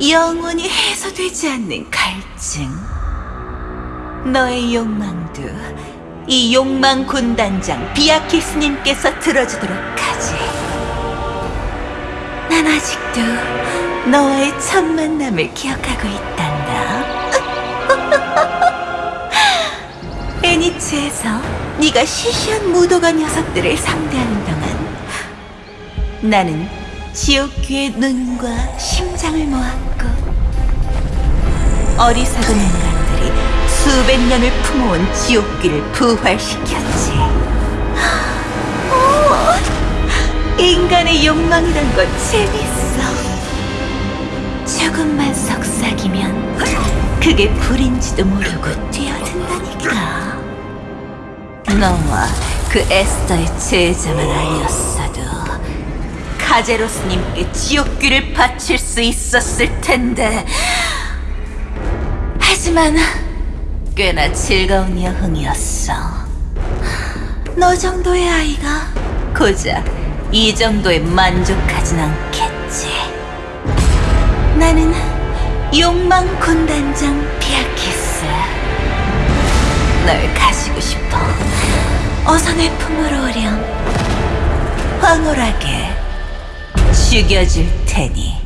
영원히 해소되지 않는 갈증. 너의 욕망도 이 욕망 군단장 비아키 스님께서 들어주도록 하지. 난 아직도 너와의 첫 만남을 기억하고 있단다. 애니츠에서 네가 시시한 무도가 녀석들을 상대하는 동안 나는 지옥귀의 눈과 심장을 모았고 어리석은 인간들이 수백 년을 품어온 지옥귀를 부활시켰지. 오, 인간의 욕망이란 건 재밌어. 조금만 속삭이면 그게 불인지도 모르고 뛰어든다니까. 너와 그 에스더의 제자만 아니었어도 카제로스님께 지옥귀를 바칠 수 있었을 텐데. 하지만 꽤나 즐거운 여흥이었어. 너 정도의 아이가 고작 이 정도에 만족하진 않겠지. 나는 욕망 군단장 피아키스. 널 가지고 싶어. 어서 내 품으로 오렴. 황홀하게 죽여줄 테니.